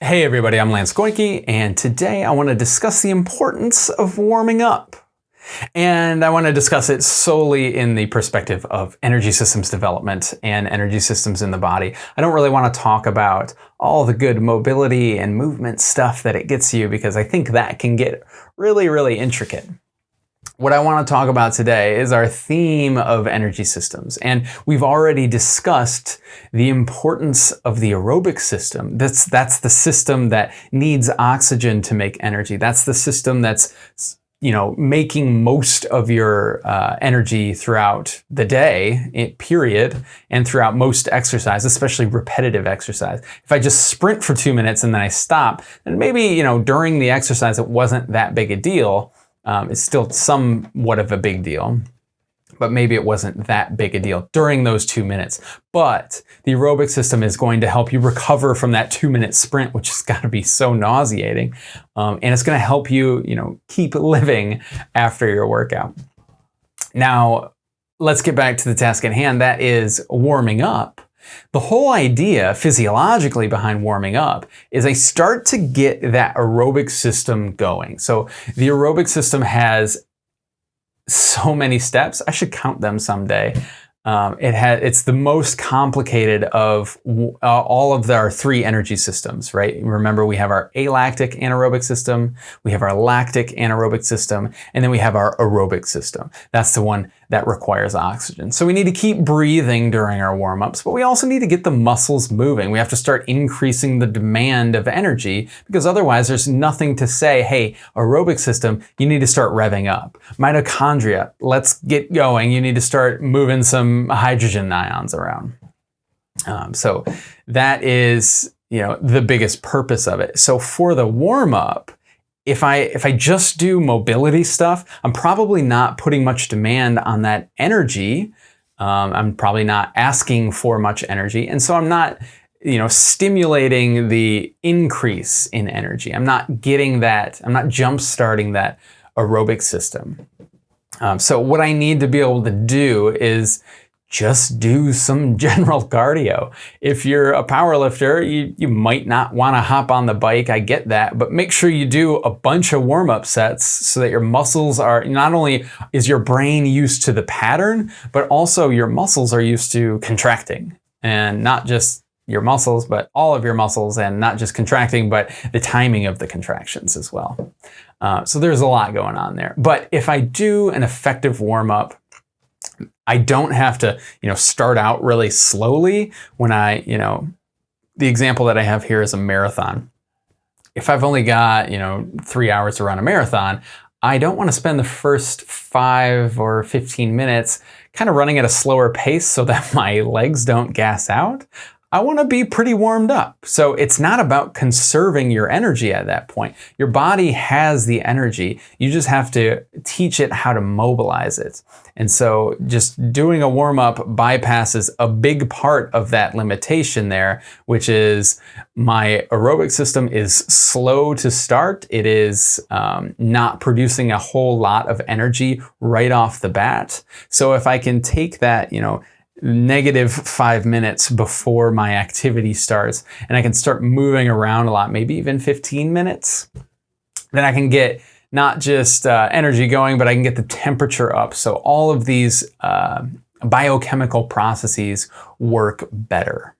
Hey everybody, I'm Lance Goyke, and today I want to discuss the importance of warming up. And I want to discuss it solely in the perspective of energy systems development and energy systems in the body. I don't really want to talk about all the good mobility and movement stuff that it gets you because I think that can get really, really intricate. What I want to talk about today is our theme of energy systems. And we've already discussed the importance of the aerobic system. That's, that's the system that needs oxygen to make energy. That's the system that's you know, making most of your uh, energy throughout the day, period, and throughout most exercise, especially repetitive exercise. If I just sprint for two minutes and then I stop, then maybe, you know, during the exercise it wasn't that big a deal, um, it's still somewhat of a big deal, but maybe it wasn't that big a deal during those two minutes. But the aerobic system is going to help you recover from that two minute sprint, which has got to be so nauseating. Um, and it's going to help you, you know, keep living after your workout. Now, let's get back to the task at hand. That is warming up. The whole idea physiologically behind warming up is I start to get that aerobic system going. So the aerobic system has so many steps. I should count them someday. Um, it has, it's the most complicated of uh, all of the, our three energy systems, right? Remember, we have our alactic anaerobic system, we have our lactic anaerobic system, and then we have our aerobic system. That's the one that requires oxygen. So we need to keep breathing during our warm-ups, but we also need to get the muscles moving. We have to start increasing the demand of energy because otherwise there's nothing to say, hey, aerobic system, you need to start revving up. Mitochondria, let's get going. You need to start moving some hydrogen ions around. Um, so that is, you know, the biggest purpose of it. So for the warm-up, if I, if I just do mobility stuff, I'm probably not putting much demand on that energy. Um, I'm probably not asking for much energy. And so I'm not, you know, stimulating the increase in energy. I'm not getting that, I'm not jump starting that aerobic system. Um, so what I need to be able to do is just do some general cardio. If you're a power lifter, you, you might not want to hop on the bike, I get that, but make sure you do a bunch of warm-up sets so that your muscles are, not only is your brain used to the pattern, but also your muscles are used to contracting and not just your muscles, but all of your muscles and not just contracting, but the timing of the contractions as well. Uh, so there's a lot going on there. But if I do an effective warm-up, I don't have to, you know, start out really slowly when I, you know, the example that I have here is a marathon. If I've only got, you know, three hours to run a marathon, I don't want to spend the first five or 15 minutes kind of running at a slower pace so that my legs don't gas out. I want to be pretty warmed up. So it's not about conserving your energy at that point. Your body has the energy. You just have to teach it how to mobilize it. And so just doing a warm up bypasses a big part of that limitation there, which is my aerobic system is slow to start. It is um, not producing a whole lot of energy right off the bat. So if I can take that, you know, negative five minutes before my activity starts and I can start moving around a lot, maybe even 15 minutes, then I can get not just uh, energy going, but I can get the temperature up. So all of these uh, biochemical processes work better.